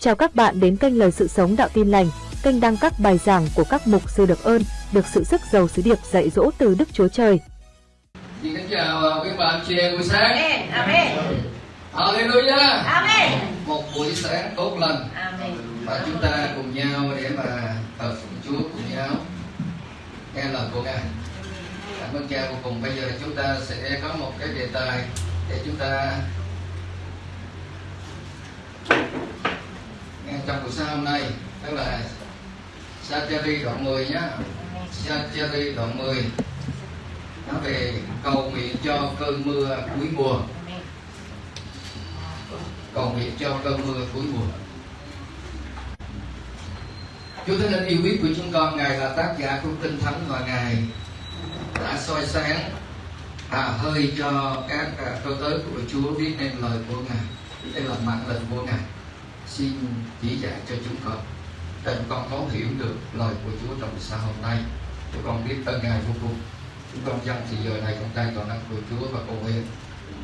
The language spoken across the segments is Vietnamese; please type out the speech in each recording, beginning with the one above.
Chào các bạn đến kênh Lời Sự Sống Đạo Tin Lành, kênh đăng các bài giảng của các mục sư được ơn, được sự sức giàu sứ điệp dạy dỗ từ Đức Chúa Trời. Xin kính chào các bạn chị em buổi sáng. Amen. Amen. Hallelujah. Amen. Một buổi sáng tốt lành Amen. và chúng ta cùng nhau để mà thờ phượng Chúa cùng nhau nghe lời của Ngài. Cảm ơn cha vô cùng. Bây giờ chúng ta sẽ có một cái đề tài để chúng ta trong buổi sáng hôm nay tức là Satyari đoạn 10 nhé. Satyari đoạn 10 nói về cầu nguyện cho cơn mưa cuối mùa. Cầu nguyện cho cơn mưa cuối mùa. Chúa Thánh Linh yêu quý của chúng con Ngài là tác giả của Kinh Thánh và Ngài. Đã soi sáng à, hơi cho các à, câu tới của Chúa viết nên lời của Ngài đây là mạng lệnh của Ngài xin chỉ dạy cho chúng con. Để chúng con thấu hiểu được lời của Chúa trong xã sáng hôm nay. Chúng con biết ơn Ngài vô cùng. Chúng con dâng thì giờ này trong tay toàn năng của Chúa và cầu nguyện.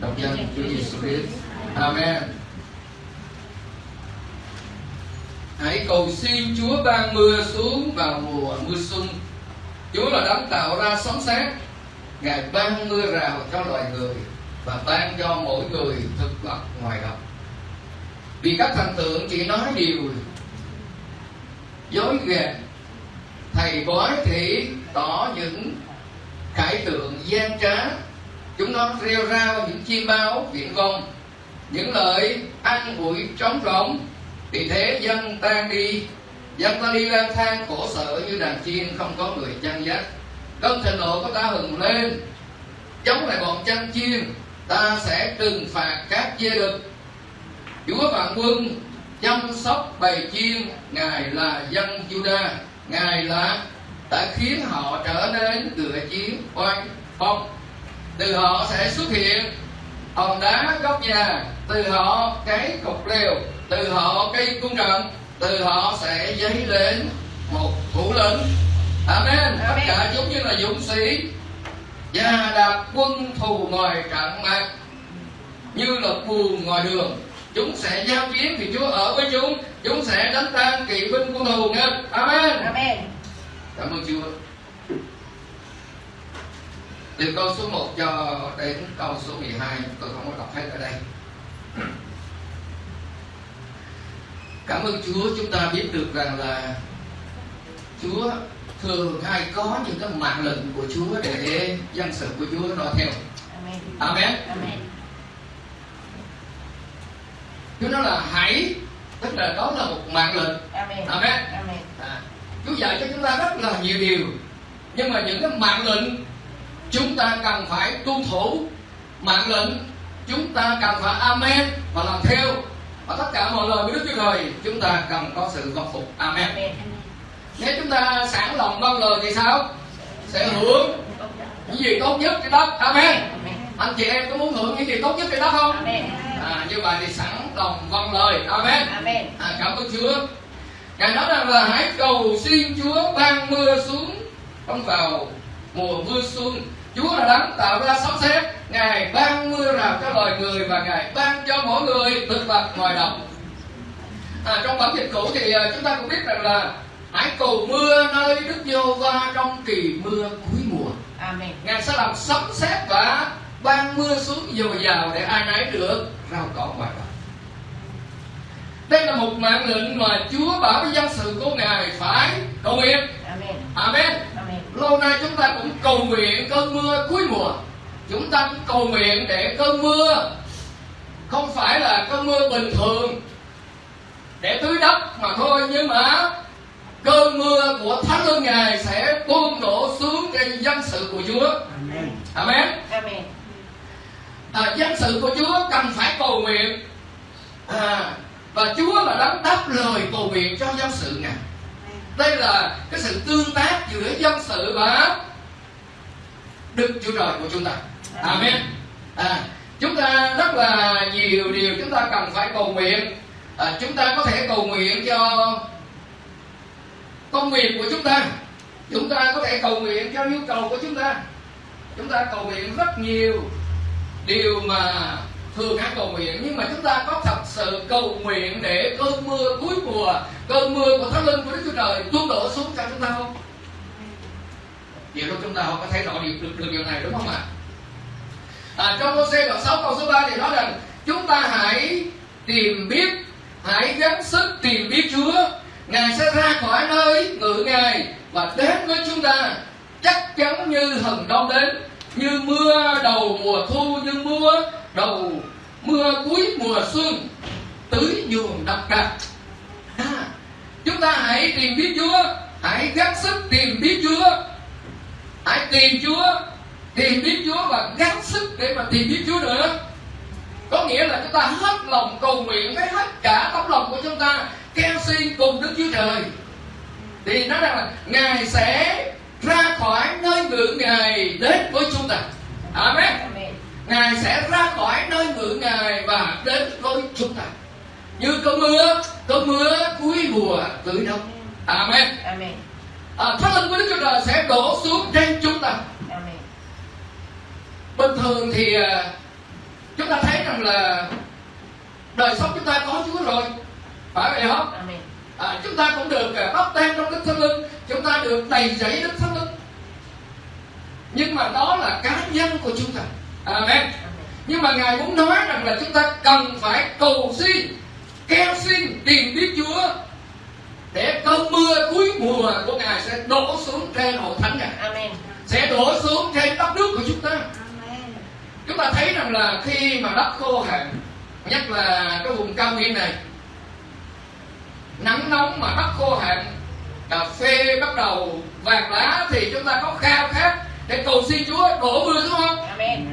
Đồng danh Chúa Giêsu Christ. Amen. Hãy cầu xin Chúa ban mưa xuống vào mùa mưa xuân. Chúa là đấng tạo ra sóng sét. Ngài ban mưa rào cho loài người Và ban cho mỗi người thực vật ngoài đồng. Vì các thần tượng chỉ nói điều dối ghẹt Thầy bói thì tỏ những khải tượng gian trá. Chúng nó rêu rao những chim bao viễn vông Những lời ăn ủi trống rỗng. Vì thế dân tan đi. Dân ta đi lang thang khổ sở như đàn chiên không có người chăn dắt. Cơn thịnh nộ của ta hừng lên. Chống lại bọn chăn chiên. Ta sẽ trừng phạt các dê đực chúa vạn quân chăm sóc bầy chiên ngài là dân juda ngài là đã khiến họ trở nên ngựa chiến oanh phong. Từ họ sẽ xuất hiện hòn đá góc nhà từ họ cái cục lều từ họ cây cung trận từ họ sẽ dấy lên một thủ lĩnh. Amen. Tất cả chúng như là dũng sĩ và đạp quân thù ngoài trận mặt như là buồn ngoài đường chúng sẽ giao chiến thì chúa ở với chúng. Chúng sẽ đánh tan kỵ binh của thù nghe amen. Amen. cảm ơn chúa. Từ câu số 1 cho đến câu số 12 tôi không có đọc hết ở đây. Cảm ơn Chúa chúng ta biết được rằng là Chúa thường hay có những cái mạng lệnh của Chúa để dân sự của Chúa noi theo. Amen. Amen. Amen. Chúa nói là hãy Tức là đó là một mạng lệnh Amen. Amen Amen. à, Chúa dạy cho chúng ta rất là nhiều điều Nhưng mà những cái mạng lệnh Chúng ta cần phải tuân thủ Mạng lệnh Chúng ta cần phải amen Và làm theo Và tất cả mọi lời của Đức Chúa Trời Chúng ta cần có sự vâng phục Amen Amen. Nếu chúng ta sẵn lòng vâng lời thì sao? Sẽ hưởng những gì tốt nhất trên đất Amen Amen. Anh chị em có muốn hưởng những gì tốt nhất trên đất không? Amen. À, như vậy thì sẵn lòng vâng lời. Amen. Amen. à, Cảm ơn Chúa. Ngài nói rằng là hãy cầu xin Chúa ban mưa xuống Không vào mùa mưa xuân Chúa là đấng tạo ra sấm sét. Ngài ban mưa rào cho loài người Và Ngài ban cho mỗi người thực vật ngoài đồng à, Trong bản dịch cũ thì à, chúng ta cũng biết rằng là Hãy cầu mưa nơi Đức giê va trong kỳ mưa cuối mùa. Amen. Ngài sẽ làm sấm sét và ban mưa xuống dồi dào để ai nấy được rau cỏ ngoài đồng đây là một mạng lệnh mà Chúa bảo với dân sự của Ngài phải cầu nguyện Amen. Amen Amen. Lâu nay chúng ta cũng cầu nguyện cơn mưa cuối mùa Chúng ta cũng cầu nguyện để cơn mưa Không phải là cơn mưa bình thường Để tưới đất mà thôi Nhưng mà Cơn mưa của Thánh Linh Ngài sẽ tuôn đổ xuống trên dân sự của Chúa Amen. Amen Amen. à, Dân sự của Chúa cần phải cầu nguyện à, và Chúa là đấng đáp lời cầu nguyện cho dân sự Ngài. Đây là cái sự tương tác giữa dân sự và đức chúa trời của chúng ta. Amen. À, chúng ta rất là nhiều điều chúng ta cần phải cầu nguyện. À, chúng ta có thể cầu nguyện cho công việc của chúng ta. Chúng ta có thể cầu nguyện cho nhu cầu của chúng ta. Chúng ta cầu nguyện rất nhiều điều mà thường hay cầu nguyện nhưng mà chúng ta có thật sự cầu nguyện để cơn mưa cuối mùa cơn mưa của thánh linh của Đức Chúa Trời tuôn đổ xuống cho chúng ta không? vậy lúc chúng ta không có thấy rõ điều được, được điều này đúng không ạ? À, trong Môse đoạn 6 câu số 3 thì nói rằng chúng ta hãy tìm biết hãy gắng sức tìm biết Chúa Ngài sẽ ra khỏi nơi ngự Ngài và đến với chúng ta chắc chắn như hừng đông đến như mưa đầu mùa thu như mưa đầu mưa cuối mùa xuân tưới nhuần đất cát à, chúng ta hãy tìm biết Chúa hãy gắng sức tìm biết Chúa. Hãy tìm Chúa tìm biết Chúa và gắng sức để mà tìm biết Chúa nữa. Có nghĩa là chúng ta hết lòng cầu nguyện với hết cả tấm lòng của chúng ta kêu xin cùng Đức Chúa Trời. Thì nó rằng là Ngài sẽ ra khỏi nơi ngự Ngài đến với chúng ta. Amen. Ngài sẽ ra khỏi nơi ngự Ngài và đến với chúng ta. Như cơn mưa cơn mưa cuối mùa tưới đông Amen. Amen. à, Thánh linh của Đức Chúa Trời sẽ đổ xuống trên chúng ta. Amen. bình thường thì à, chúng ta thấy rằng là đời sống chúng ta có Chúa rồi. Phải vậy không? Amen. à, chúng ta cũng được à, bắp tem trong đức thánh linh. Chúng ta được đầy dẫy đức thánh linh. Nhưng mà đó là cá nhân của chúng ta amen. Nhưng mà ngài muốn nói rằng là chúng ta cần phải cầu xin kêu xin tìm biết chúa để cơn mưa cuối mùa của ngài sẽ đổ xuống trên hội thánh ngài. Amen. sẽ đổ xuống trên đất nước của chúng ta. Chúng ta thấy rằng là khi mà đất khô hạn nhất là cái vùng cao nguyên này nắng nóng mà đất khô hạn cà phê bắt đầu vàng lá thì chúng ta có khao khát để cầu xin Chúa đổ mưa xuống không? Amen.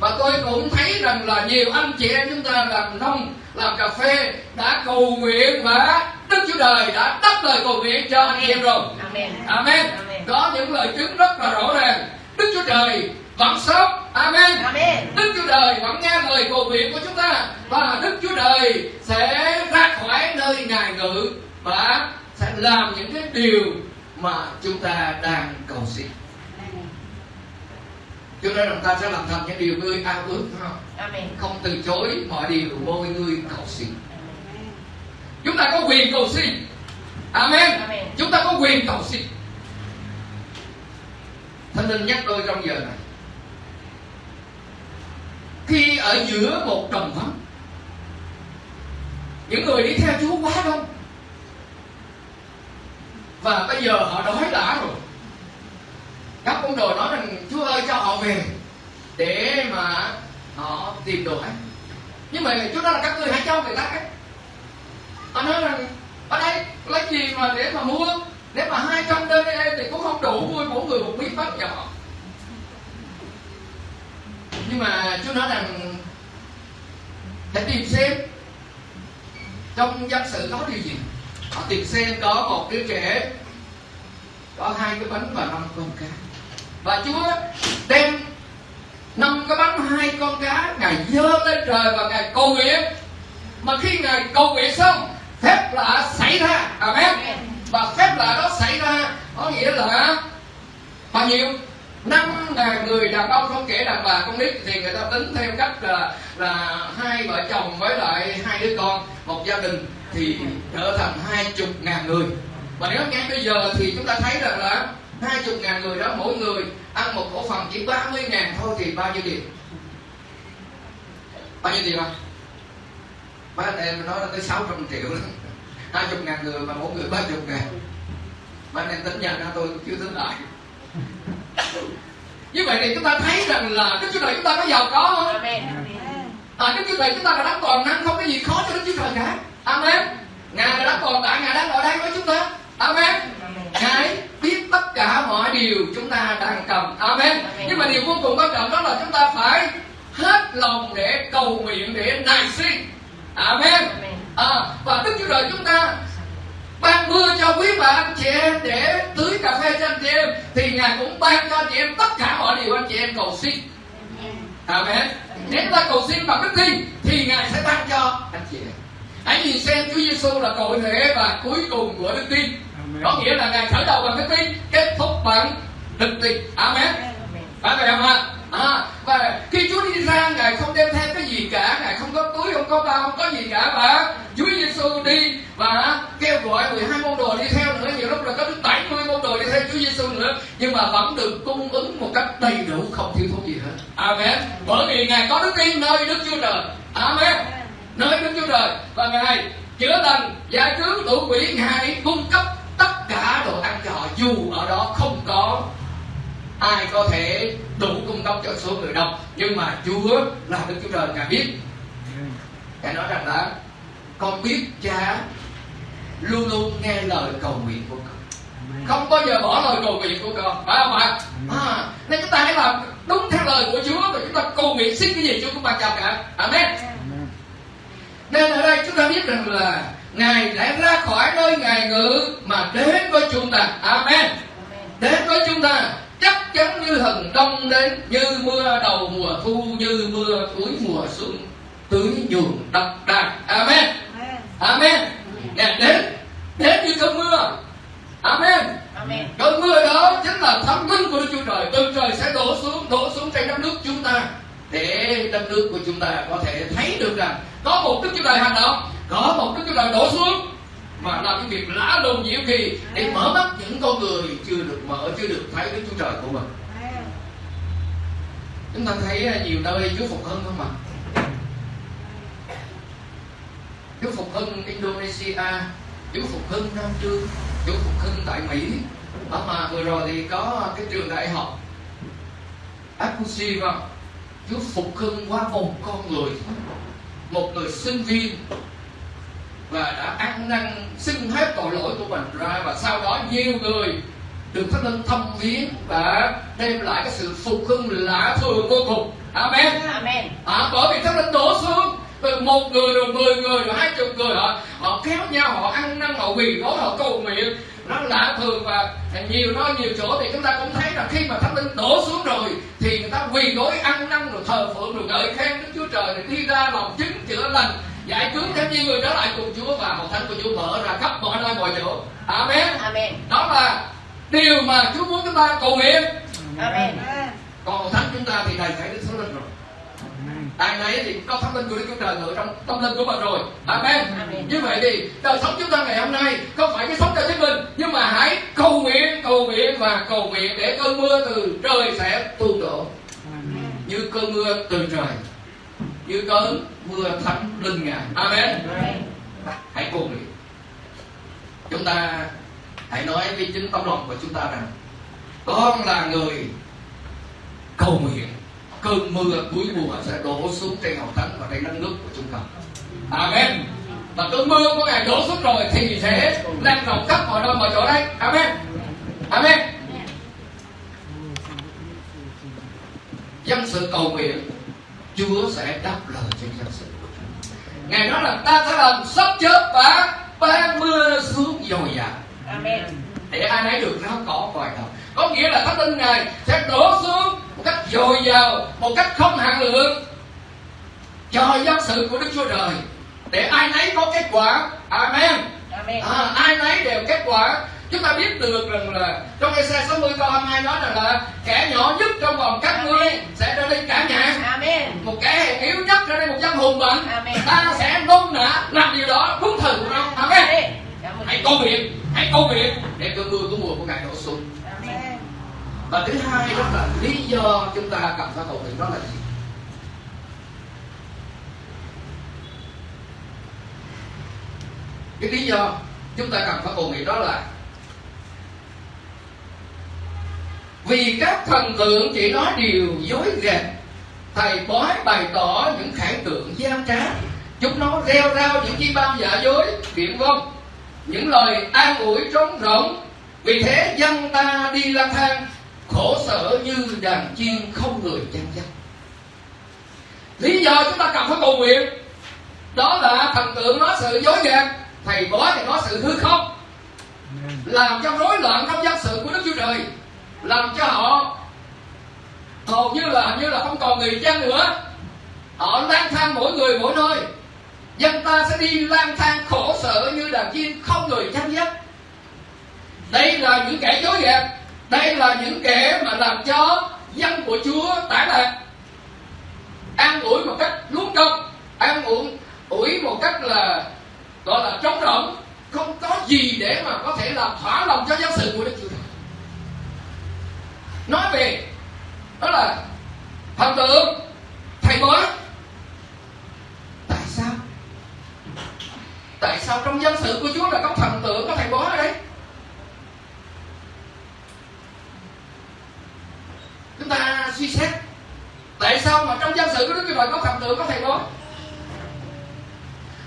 Và tôi cũng thấy rằng là nhiều anh chị em chúng ta làm nông làm cà phê đã cầu nguyện và Đức Chúa Trời đã đáp lời cầu nguyện cho anh chị em rồi Amen. Amen Amen. có những lời chứng rất là rõ ràng Đức Chúa Trời vẫn sống Amen Amen. Đức Chúa Trời vẫn nghe lời cầu nguyện của chúng ta và Đức Chúa Trời sẽ ra khỏi nơi ngài ngự và sẽ làm những cái điều mà chúng ta đang cầu xin. Cho nên chúng ta sẽ làm thành những điều ngươi ao ước không? Amen. Không từ chối mọi điều môi ngươi cầu xin. Chúng ta có quyền cầu xin. Amen. Amen. Chúng ta có quyền cầu xin. Thánh linh nhắc tôi trong giờ này khi ở giữa một đồng vắng những người đi theo Chúa quá đông và bây giờ họ đói đã rồi các con đồ nói rằng Chúa ơi cho họ về để mà họ tìm đồ ăn. Nhưng mà Chúa đó là các người hãy cho người ta cái họ nói rằng, ở đây lấy gì mà để mà mua? Nếu mà hai trăm đơn đây thì cũng không đủ mua, mỗi người một miếng bánh nhỏ nhưng mà chú nói rằng, hãy tìm xem. Trong dân sự có điều gì? Họ tìm xem có một đứa trẻ có hai cái bánh và năm con cá và Chúa đem năm cái bánh hai con cá ngài dơ lên trời và ngài cầu nguyện. Mà khi ngài cầu nguyện xong phép lạ xảy ra. Amen. Và phép lạ đó xảy ra có nghĩa là bao nhiêu? Năm ngàn người đàn ông không kể đàn bà con nít thì người ta tính theo cách là là hai vợ chồng với lại hai đứa con một gia đình thì trở thành hai chục ngàn người. Và nếu ngay bây giờ thì chúng ta thấy rằng là hai chục ngàn người đó mỗi người ăn một cổ phần chỉ 30 ngàn thôi thì bao nhiêu tiền bao nhiêu tiền không ba anh em nói là tới 600 triệu đó hai chục ngàn người mà mỗi người ba chục ngàn ba anh em tính nhận ra tôi chưa tính lại như vậy thì chúng ta thấy rằng là Đức Chúa Trời chúng ta có giàu có không? À, Đức Chúa Trời chúng ta là đấng toàn năng không có gì khó cho Đức Chúa Trời cả. Amen. Ngài là đấng toàn tại Ngài đang ở đây với chúng ta. Amen. Ngài biết tất cả mọi điều chúng ta đang cần. Amen. Nhưng mà điều vô cùng quan trọng đó là chúng ta phải hết lòng để cầu nguyện để nài xin. Amen. À, và Đức Chúa Trời chúng ta ban mưa cho quý bà anh chị em để tưới cà phê cho anh chị em thì ngài cũng ban cho anh chị em tất cả mọi điều anh chị em cầu xin. Amen. Nếu ta cầu xin bằng đức tin thì ngài sẽ ban cho anh chị em. Hãy nhìn xem Chúa Giêsu là cội rễ và cuối cùng của đức tin. Có nghĩa là ngài khởi đầu bằng đức tin kết thúc bằng đức tin. Amen phải vậy không ạ? À, và khi Chúa đi ra ngài không đem theo cái gì cả ngài không có túi không có bao không có gì cả và Chúa Giêsu đi và 12 môn đồ đi theo nữa. Nhiều lúc là có đến 70 môn đồ đi theo Chúa Giêsu nữa nhưng mà vẫn được cung ứng một cách đầy đủ không thiếu thốn gì hết. Amen. Bởi vì ngài có đức tin nơi Đức Chúa Trời. Amen. Nơi Đức Chúa Trời. Và ngài chữa lành giải cứu tụ quỷ ngài cung cấp tất cả đồ ăn cho họ dù ở đó không có ai có thể đủ cung cấp cho số người đông nhưng mà Chúa là Đức Chúa Trời ngài biết. Ngài nói rằng là con biết cha luôn luôn nghe lời cầu nguyện của con. Không bao giờ bỏ lời cầu nguyện của con phải không ạ? À, nên chúng ta hãy làm đúng theo lời của Chúa và chúng ta cầu nguyện xin cái gì Chúa cũng ban cho cả. Amen. Nên ở đây chúng ta biết rằng là Ngài đã ra khỏi nơi Ngài ngự mà đến với chúng ta. Amen đến với chúng ta chắc chắn như thần đông đến như mưa đầu mùa thu như mưa cuối mùa xuân tưới nhuần đất đai. Amen. Amen. Ngài đến đến như cơn mưa. Amen. Cơn mưa đó chính là thánh linh của Đức Chúa Trời. Từ trời sẽ đổ xuống đổ xuống trên đất nước chúng ta để đất nước của chúng ta có thể thấy được rằng có một Đức Chúa Trời hành động có một Đức Chúa Trời đổ xuống. Mà làm những việc lạ lùng nhiều kỳ để mở mắt những con người chưa được mở chưa được thấy Đức Chúa Trời của mình chúng ta thấy à, nhiều nơi Chúa phục hưng không ạ? Chúa phục hưng Indonesia, Chúa phục hưng Nam trương, Chúa phục hưng tại Mỹ. Đó mà vừa rồi thì có cái trường đại học Akushi vào Chúa phục hưng qua một con người, một người sinh viên, và đã ăn năn xin hết tội lỗi của mình ra, và sau đó nhiều người được thánh linh thăm viếng và đem lại cái sự phục hưng lạ thường vô cùng. Amen. Amen. à, bởi vì thánh linh đổ xuống từ một người rồi mười người rồi hai chục người họ họ kéo nhau họ ăn năn họ quỳ gối họ cầu nguyện. Nó lạ thường và nhiều nơi nhiều chỗ thì chúng ta cũng thấy là khi mà thánh linh đổ xuống rồi thì người ta quỳ gối ăn năn rồi thờ phượng rồi ngợi khen đức chúa trời rồi đi ra làm chứng chữa lành giải cứu thêm nhiều người trở lại cùng chúa và hội thánh của chúa mở ra khắp mọi nơi mọi chỗ. Amen. Amen. đó là điều mà chúa muốn chúng ta cầu nguyện Amen. còn thánh chúng ta thì đầy thảy đức thánh linh rồi ai nấy thì có thánh linh của Đức Chúa Trời ngự trong tâm linh của mình rồi Amen. Amen. như vậy thì đời sống chúng ta ngày hôm nay không phải cái sống cho chính mình nhưng mà hãy cầu nguyện cầu nguyện và cầu nguyện để cơn mưa từ trời sẽ tuôn đổ như cơn mưa từ trời như cơn mưa thánh linh ngài Amen Amen. hãy cầu nguyện chúng ta hãy nói với chính tấm lòng của chúng ta rằng, con là người cầu nguyện, cơn mưa cuối mùa sẽ đổ xuống trên hậu thánh và trên đất nước của chúng ta. Amen. Và cơn mưa của ngài đổ xuống rồi thì sẽ lan rộng khắp mọi nơi mọi chỗ đấy amen. Amen. Dân sự cầu nguyện, chúa sẽ đáp lời trên dân sự ngày đó ngài nói là ta sẽ làm sắp chớp và ban mưa xuống dồi dào. Amen. để ai nấy được rau cỏ vòi đầu có nghĩa là thánh linh ngài sẽ đổ xuống một cách dồi dào một cách không hạn lượng cho dân sự của đức chúa trời để ai nấy có kết quả amen Amen. à, ai nấy đều kết quả chúng ta biết được rằng là trong Esa 60 câu 22 nói rằng là kẻ nhỏ nhất trong vòng các ngươi sẽ trở nên cả nhà Amen. một kẻ hèn yếu nhất trở nên một dân hùng mạnh Amen. ta sẽ nôn nã làm điều đó đúng thời của nó amen Amen. Hãy cầu nguyện hãy cầu nguyện để cơn mưa của mùa của ngài đổ xuống. Và thứ hai đó là lý do chúng ta cần phải cầu nguyện đó là gì? Cái lý do chúng ta cần phải cầu nguyện đó là vì các thần tượng chỉ nói điều dối gạt thầy bói bày tỏ những khải tượng gian trá chúng nó reo rao những chi bao giả dối viển vông những lời an ủi trống rỗng. Vì thế dân ta đi lang thang, khổ sở như đàn chiên không người chăn dắt. Lý do chúng ta cần phải cầu nguyện, đó là thần tượng nói sự dối gạt, thầy bói thì nói sự hư không làm cho rối loạn trong dân sự của đức chúa trời, làm cho họ hầu như là như là không còn người chăn nữa. Họ lang thang mỗi người mỗi nơi dân ta sẽ đi lang thang khổ sở như đàn chim không người chăm dắt đây là những kẻ dối gạt đây là những kẻ mà làm cho dân của chúa tản lạc. An ủi một cách luống công an ủi ủi một cách là, gọi là trống rỗng. Không có gì để mà có thể làm thỏa lòng cho giáo sự của Đức Chúa Trời. Nói về, đó là, thần tượng, thầy bói tại sao tại sao trong dân sự của Chúa là có thần tượng có thầy bói ở đây? Chúng ta suy xét, tại sao mà trong dân sự của Đức Chúa Trời có thần tượng có thầy bói?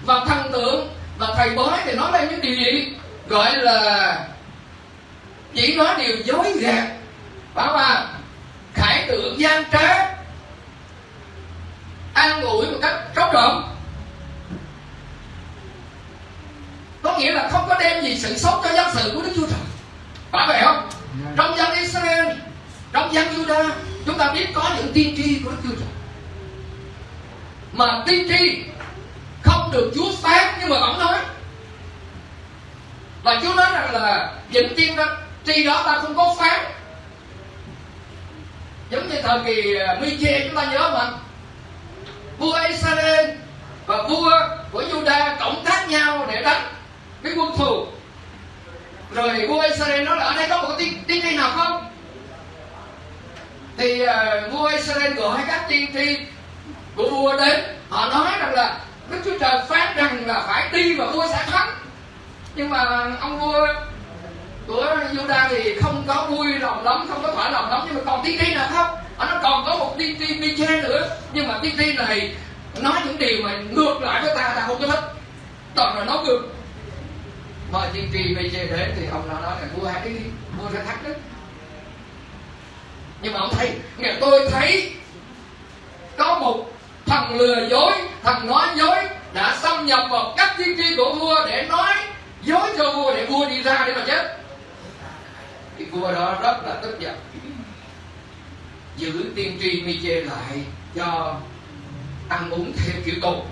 Và thần tượng và thầy bói thì nói lên những điều gì? Gọi là chỉ nói điều dối gạt. Bảo là khải tượng gian trá, an ủi một cách trống rỗng. Có nghĩa là không có đem gì sự sống cho dân sự của Đức Chúa Trời. Phải vậy không trong dân Israel trong dân Judah chúng ta biết có những tiên tri của Đức Chúa Trời. Mà tiên tri không được Chúa phán nhưng mà vẫn nói. Và Chúa nói rằng là những tiên tri đó ta không có phán. Giống như thời kỳ Mi-chê chúng ta nhớ mà vua Israel và vua của Juda cộng tác nhau để đánh cái quân thù. Rồi vua Israel nói là ở đây có một tiên tiên tri nào không? Thì uh, vua Israel gọi các tiên tri của vua đến. Họ nói rằng là Đức Chúa Trời phán rằng là phải đi và vua sẽ thắng. Nhưng mà ông vua của Juda thì không có vui lòng lắm không có thỏa lòng lắm. Nhưng mà còn tiên tri nào không? Ở nó còn có một tiên tri Miche nữa. Nhưng mà tiên tri này nói những điều mà ngược lại với ta ta không có thích. Toàn là nói ngược mời tiên tri giờ đến thì ông nói là vua hãy đi vua sẽ thắt đấy nhưng mà ông thấy, nghe tôi thấy có một thằng lừa dối, thằng nói dối đã xâm nhập vào các tiên tri của vua để nói dối cho vua để vua đi ra để mà chết. Thì vua đó rất là tức giận. Giữ tiên tri mi chê lại cho ăn uống theo kiểu tù.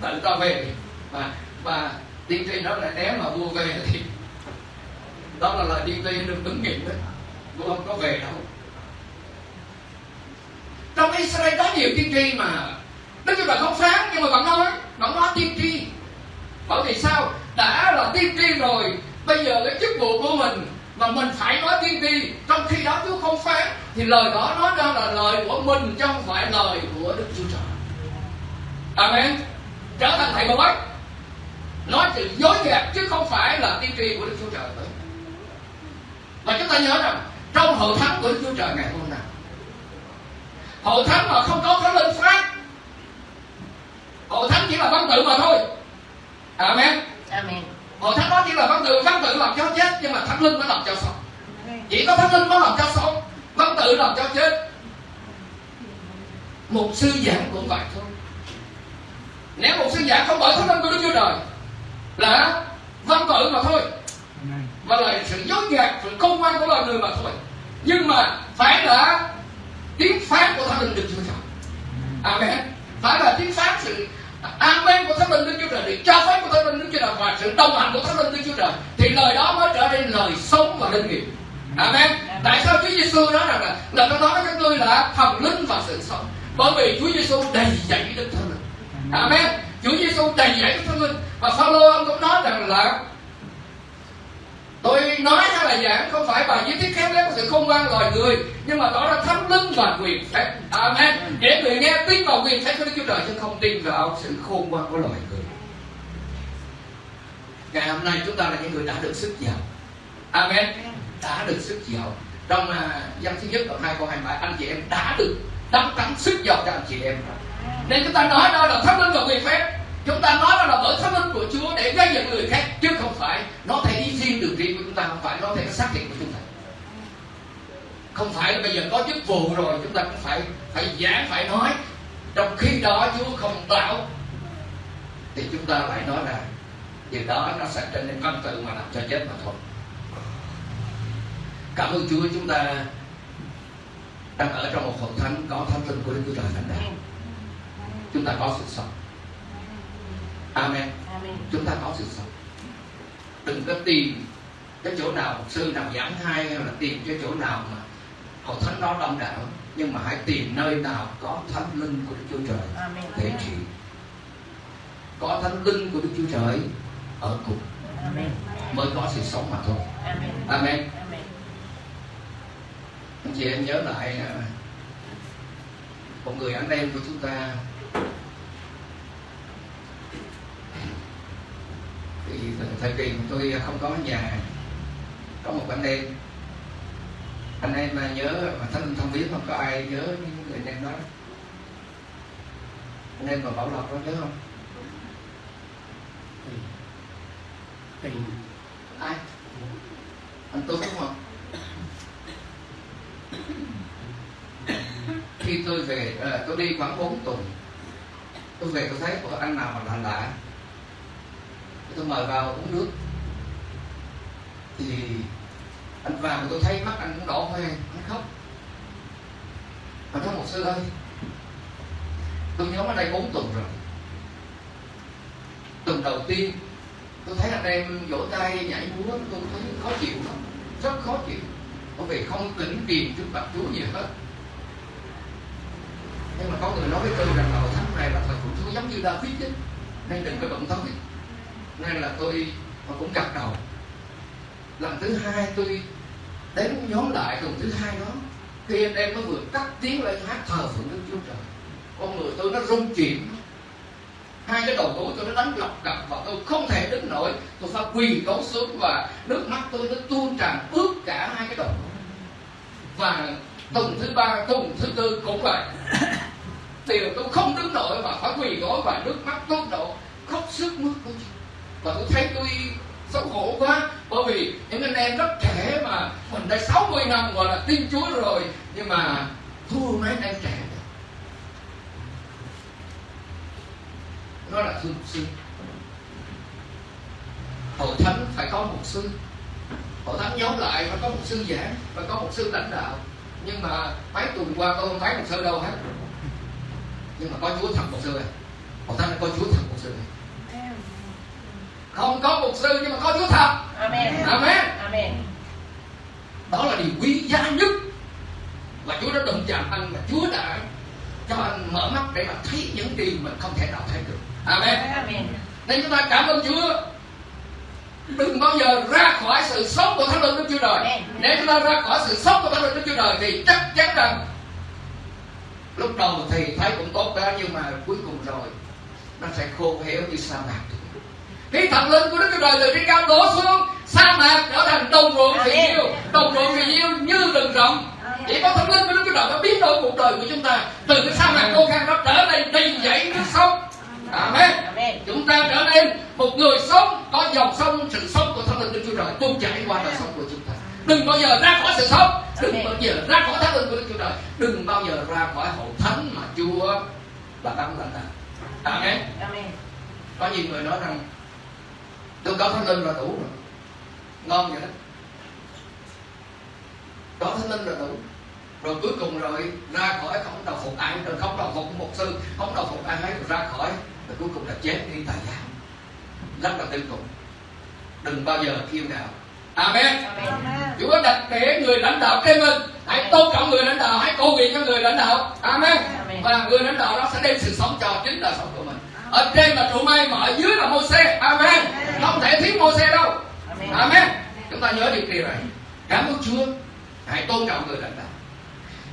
Tự ta về và và tiên tri đó là nếu mà vua về thì đó là lời tiên tri được ứng nghiệm đấy vua không có về đâu. Trong Israel có nhiều tiên tri mà Đức Chúa Trời không phán, nhưng mà vẫn nói vẫn nói tiên tri. Bởi vì sao? Đã là tiên tri rồi, bây giờ cái chức vụ của mình mà mình phải nói tiên tri. Trong khi đó Chúa không phán, thì lời đó nói ra là lời của mình, chứ không phải lời của Đức Chúa Trời. Amen. Trở thành thầy bói nói sự dối gạt chứ không phải là tiên tri của Đức Chúa Trời và chúng ta nhớ rằng trong hội thánh của Đức Chúa Trời ngày hôm nay hội thánh mà không có thánh linh phát hội thánh chỉ là văn tự mà thôi. Amen. Amen. hội thánh đó chỉ là văn tự văn tự làm cho chết nhưng mà thánh linh mới làm cho sống. Chỉ có thánh linh mới làm cho sống văn tự làm cho chết. Một sư giảng cũng vậy thôi. Nếu một sư giảng không bởi thánh linh của đức chúa trời là văn tự mà thôi. Và là sự dối gạt sự công ngoan của loài người mà thôi. Nhưng mà phải là tiếng phán của thánh linh đức chúa trời. Amen. Phải là tiếng phán sự amen của thánh linh đức chúa trời sự cho phép của thánh linh đức chúa trời và sự đồng hành của thánh linh đức chúa trời thì lời đó mới trở nên lời sống và linh nghiệm. Amen. Tại sao chúa giêsu nói rằng là là tôi nói với các ngươi là thần linh và sự sống? Bởi vì chúa giêsu đầy dạy đức thánh linh. Amen chúa giêsu đầy dạy đức thánh linh. Và phaolô ông cũng nói rằng là tôi nói hay là giảng không phải bài viết thiết léo của sự khôn ngoan loài người nhưng mà đó là thánh linh và quyền phép. Amen. Để người nghe tin vào quyền phép của đức chúa trời chứ không tin vào sự khôn ngoan của loài người. Ngày hôm nay chúng ta là những người đã được sức giàu. Amen. Đã được sức giàu. Trong uh, dân thứ nhất đoạn hai câu hai anh chị em đã được đắp tắm sức giàu cho anh chị em. Nên chúng ta nói đó là thánh linh và quyền phép chúng ta nói đó là bởi thánh linh của Chúa để gây dựng người khác, chứ không phải nó thể đi riêng được riêng của chúng ta, không phải nó thể xác định của chúng ta. Không phải là bây giờ có chức vụ rồi, chúng ta cũng phải phải giảng, phải nói. Trong khi đó Chúa không tạo thì chúng ta lại nói là điều đó nó sẽ trở nên văn tự mà làm cho chết mà thôi. Cảm ơn Chúa chúng ta đang ở trong một hội thánh có thánh linh của Đức Chúa Trời lãnh đạo chúng ta có sự sống. Amen. Amen. Chúng ta có sự sống. Đừng có tìm cái chỗ nào sư nào giảng hay hay là tìm cái chỗ nào mà hội thánh đó đông đảo nhưng mà hãy tìm nơi nào có thánh linh của Đức Chúa Trời Amen. để trị có thánh linh của Đức Chúa Trời ở cùng Amen. mới có sự sống mà thôi Amen. amen Amen. anh chị em nhớ lại à, một người anh em của chúng ta thì thời kỳ của tôi không có nhà có một anh em anh em mà nhớ mà thân thân biết không có ai nhớ những người anh em đó. Anh em mà bảo lộc đó nhớ không? Thì ai? Anh tuấn đúng không? Khi tôi về à, tôi đi khoảng 4 tuần. Tôi về tôi thấy có anh nào mà lạ lạ tôi mời vào uống nước. Thì anh vào tôi thấy mắt anh cũng đỏ hoe, anh khóc. Mà nói một sư ơi tôi nhóm ở đây 4 tuần rồi. Tuần đầu tiên, tôi thấy anh em vỗ tay nhảy múa, tôi thấy khó chịu lắm, rất khó chịu. Bởi vì không tỉnh tiền trước mặt chúa gì hết. Nhưng mà có người nói với tôi rằng là hội này là thời của chúa giống như david ấy, nên đừng có động tới nên là tôi, mà cũng gật đầu. Lần thứ hai tôi đến nhóm lại tuần thứ hai đó, khi anh em mới vừa cắt tiếng lên hát thờ phượng đức chúa trời. Con người tôi nó rung chuyển. Hai cái đầu gối tôi nó đánh lọc cặp và tôi không thể đứng nổi. Tôi phải quỳ gối xuống và nước mắt tôi nó tuôn tràn ướt cả hai cái đầu. Gối và tuần thứ ba, tuần thứ tư cũng vậy. Thì tôi không đứng nổi và phải quỳ gối và nước mắt tuôn đổ khóc sức mướt của chúa và tôi thấy tôi xấu hổ quá, bởi vì những anh em rất trẻ mà mình đã 60 năm gọi là tin chúa rồi, nhưng mà thua mấy anh em trẻ. Nó là thưa mục sư hội thánh phải có mục sư hội thánh nhóm lại phải có mục sư giảng phải có mục sư lãnh đạo. Nhưng mà mấy tuần qua tôi không thấy mục sư đâu hết. Nhưng mà có chúa thật mục sư này. Hội thánh có chúa thật mục sư này không có mục sư nhưng mà có chúa thật. Amen. amen. Amen. đó là điều quý giá nhất và Chúa đã đụng chạm anh và Chúa đã cho anh mở mắt để mà thấy những điều mình không thể nào thấy được. Amen. Amen. nên chúng ta cảm ơn Chúa. Đừng bao giờ ra khỏi sự sống của Thánh Linh Đức Chúa Trời. Nếu chúng ta ra khỏi sự sống của Thánh Linh Đức Chúa Trời thì chắc chắn rằng lúc đầu thì thấy cũng tốt đó nhưng mà cuối cùng rồi nó sẽ khô héo như sa mạc khi thần linh của Đức Chúa Trời từ trên cao đổ xuống sa mạc trở thành đồng ruộng Amen. nhiêu đồng ruộng vì nhiêu như rừng rộng chỉ có thần linh của Đức Chúa Trời mới biến đổi cuộc đời của chúng ta. Từ cái sa mạc khô khan đó trở nên đầy dẫy nước sông. Amen. Chúng ta trở nên một người sống có dòng sông sự sống của thánh linh Đức Chúa Trời tuôn chảy qua đời sống của chúng ta. Đừng bao giờ ra khỏi sự sống. Đừng bao giờ ra khỏi thánh linh của Đức Chúa Trời. Đừng bao giờ ra khỏi hội thánh mà Chúa là đấng lãnh đạo Amen. Amen. có nhiều người nói rằng tôi có thánh linh là đủ rồi. Ngon vậy đó. Có thánh linh là đủ. Rồi cuối cùng rồi ra khỏi không đầu phục ai rồi không đầu phục một sư không đầu phục ai rồi ra khỏi rồi cuối cùng là chết đi tại giáo. Rất là tiêu cực. Đừng bao giờ kiêu ngạo amen. Amen. Chúa đặt để người lãnh đạo trên mình. Hãy tôn trọng người lãnh đạo Hãy cầu nguyện cho người lãnh đạo. Amen. Amen. Và người lãnh đạo đó sẽ đem sự sống cho chính đời sống của mình. Ở trên là trụ mây mà ở dưới là mô xe Amen Không thể thiếu mô xe đâu. Amen. Amen. Chúng ta nhớ điều điều này Cảm ơn Chúa. Hãy tôn trọng người lãnh đạo.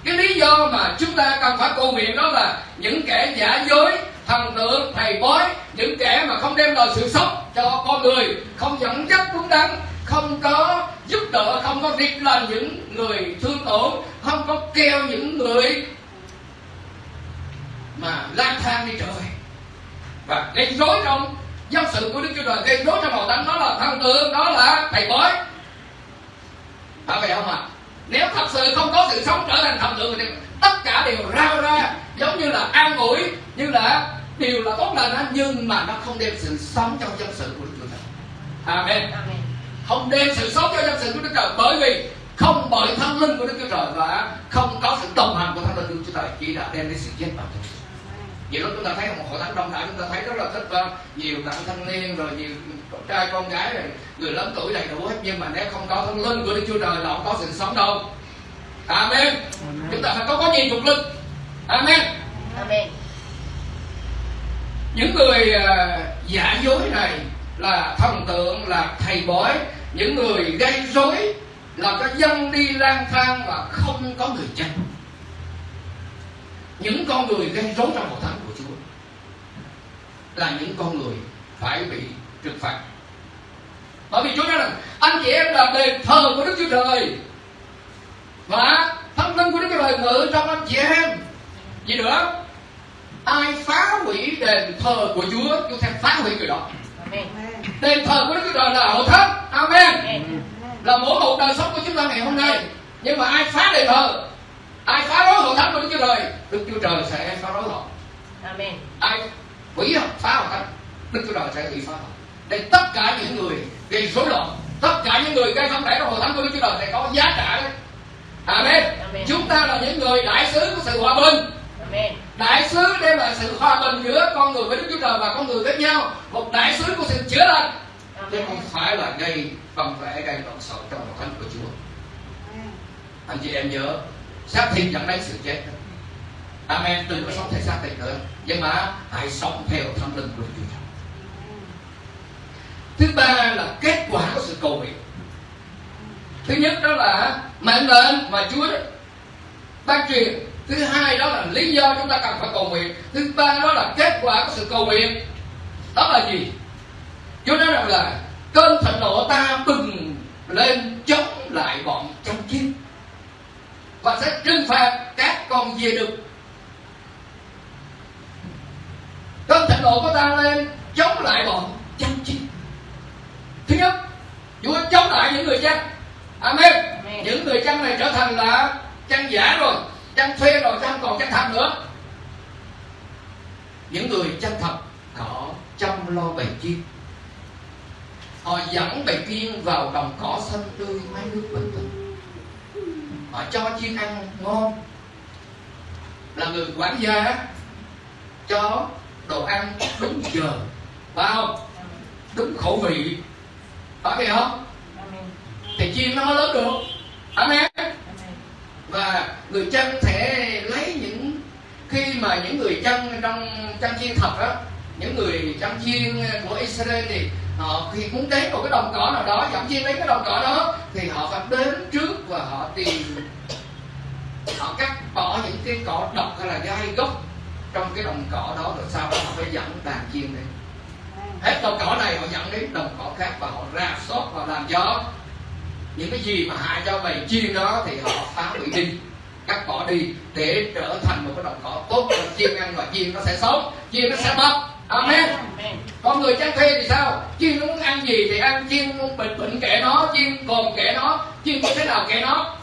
Cái lý do mà chúng ta cần phải cầu nguyện đó là những kẻ giả dối thần tượng thầy bói những kẻ mà không đem lại sự sống cho con người không dẫn dắt đúng đắn không có giúp đỡ không có riết lên những người thương tổn không có kêu những người mà lang thang đi về và gây rối trong dân sự của đức chúa trời gây rối trong hội thánh đó là thần tượng đó là thầy bói. Phải vậy không ạ nếu thật sự không có sự sống trở thành thần tượng thì tất cả đều rao ra giống như là an ủi như là điều là tốt lành nhưng mà nó không đem sự sống trong dân sự của đức chúa trời. Amen. Amen. không đem sự sống cho dân sự của đức trời bởi vì không bởi thánh linh của đức chúa trời và không có sự đồng hành của thánh linh của đức chúa trời chỉ đã đem đến sự chết vào Vậy lúc chúng ta thấy một hội thánh đông đảo chúng ta thấy rất là thích uh, nhiều đặng thanh niên rồi nhiều con trai con gái rồi người lớn tuổi đầy đủ hết nhưng mà nếu không có thánh linh của Đức Chúa Trời là không có sự sống đâu. Amen. Chúng ta phải có có nhìn thuộc linh. Amen. Amen. Những người uh, giả dối này là thần tượng là thầy bói những người gây rối làm cho dân đi lang thang và không có người chân những con người gây rối trong hội thánh của Chúa là những con người phải bị trừng phạt. Bởi vì Chúa nói rằng anh chị em là đền thờ của Đức Chúa Trời và thánh linh của Đức Chúa Trời ngự trong anh chị em. Gì nữa? Ai phá hủy đền thờ của Chúa Chúa sẽ phá hủy người đó. Amen. đền thờ của Đức Chúa Trời là hội thánh. Amen. Amen. là mỗi một đời sống của chúng ta ngày hôm nay. Nhưng mà ai phá đền thờ ai phá rối hội thánh của Đức Chúa Trời Đức Chúa Trời sẽ phá rối họ Amen. ai họ phá hội thánh Đức Chúa Trời sẽ bị phá họ để tất cả những người gây rối loạn tất cả những người gây không để trong hội thánh của Đức Chúa Trời sẽ có giá trả đấy Amen. Amen. Chúng ta là những người đại sứ của sự hòa bình Amen. đại sứ đem lại sự hòa bình giữa con người với Đức Chúa Trời và con người với nhau một đại sứ của sự chữa lành chứ không phải là gây bằng vẽ gây lộn xộn trong hội thánh của Chúa anh chị em nhớ xác thịt dẫn đến sự chết. Amen đừng có sống theo xác thịt nữa. Nhưng mà hãy sống theo thánh linh của Chúa thứ ba là kết quả của sự cầu nguyện. Thứ nhất đó là mệnh lệnh mà Chúa ban truyền. Thứ hai đó là lý do chúng ta cần phải cầu nguyện. Thứ ba đó là kết quả của sự cầu nguyện. Đó là gì? Chúa nói rằng là cơn thịnh nộ ta bừng lên chống lại bọn trong chiến và sẽ trừng phạt các con dê đực. Cơn thịnh nộ của ta lên chống lại bọn chăn chiên thứ nhất Chúa chống lại những người chăn Amen. Amen. những người chăn này trở thành là chăn giả rồi chăn thuê rồi không còn chăn thật nữa. Những người chăn thật họ chăm lo bầy chiên. Họ dẫn bầy chiên vào đồng cỏ xanh tươi mái nước bình tĩnh họ cho chiên ăn ngon. Là người quản gia cho đồ ăn đúng giờ. Phải không? Đúng khẩu vị. Phải vậy không? Thì chiên nó mới lớn được. Amen. Và người chăn sẽ lấy những, khi mà những người chăn trong chăn chiên thật đó những người chăn chiên của Israel thì họ khi muốn đến một cái đồng cỏ nào đó, dẫn chiên đến cái đồng cỏ đó, thì họ phải đến trước và họ tìm. Họ cắt bỏ những cái cỏ độc hay là gai gốc trong cái đồng cỏ đó, rồi sau đó họ phải dẫn đàn chiên đến. Hết đồng cỏ này họ dẫn đến đồng cỏ khác và họ ra sót và làm cho những cái gì mà hại cho bầy chiên đó thì họ phá hủy đi, cắt bỏ đi để trở thành một cái đồng cỏ tốt cho chiên ăn và chiên nó sẽ sống chiên nó sẽ mập amen. Amen con người chăn thuê thì sao? Chim nó muốn ăn gì thì ăn chiên muốn bệnh bệnh kệ nó chiên còn kệ nó chiên có thế nào kệ nó.